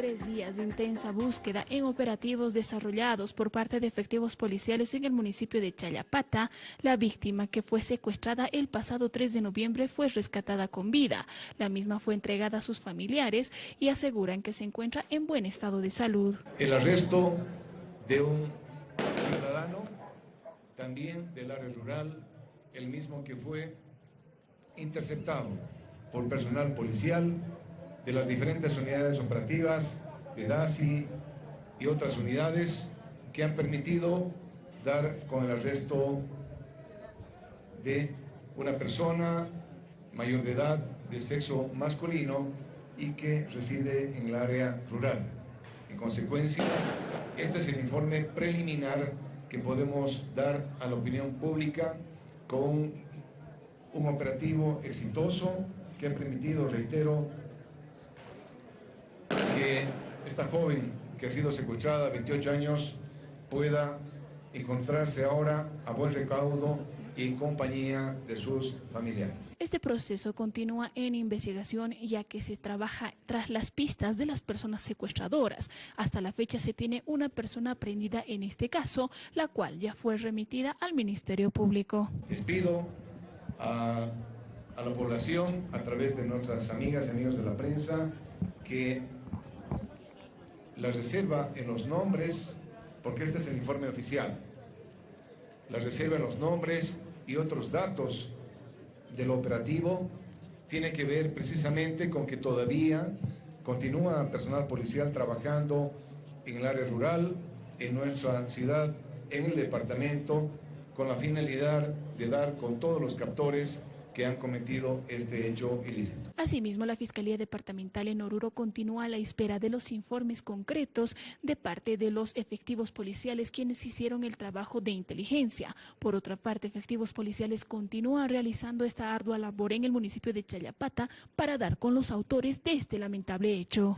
Tres días de intensa búsqueda en operativos desarrollados por parte de efectivos policiales en el municipio de Chayapata, la víctima que fue secuestrada el pasado 3 de noviembre fue rescatada con vida. La misma fue entregada a sus familiares y aseguran que se encuentra en buen estado de salud. El arresto de un ciudadano, también del área rural, el mismo que fue interceptado por personal policial de las diferentes unidades operativas de DASI y otras unidades que han permitido dar con el arresto de una persona mayor de edad de sexo masculino y que reside en el área rural. En consecuencia, este es el informe preliminar que podemos dar a la opinión pública con un operativo exitoso que ha permitido, reitero, esta joven que ha sido secuestrada a 28 años pueda encontrarse ahora a buen recaudo y en compañía de sus familiares. Este proceso continúa en investigación ya que se trabaja tras las pistas de las personas secuestradoras. Hasta la fecha se tiene una persona prendida en este caso, la cual ya fue remitida al Ministerio Público. Les pido a, a la población, a través de nuestras amigas y amigos de la prensa, que la reserva en los nombres, porque este es el informe oficial, la reserva en los nombres y otros datos del operativo. Tiene que ver precisamente con que todavía continúa personal policial trabajando en el área rural, en nuestra ciudad, en el departamento, con la finalidad de dar con todos los captores que han cometido este hecho ilícito. Asimismo, la Fiscalía Departamental en Oruro continúa a la espera de los informes concretos de parte de los efectivos policiales quienes hicieron el trabajo de inteligencia. Por otra parte, efectivos policiales continúan realizando esta ardua labor en el municipio de Chayapata para dar con los autores de este lamentable hecho.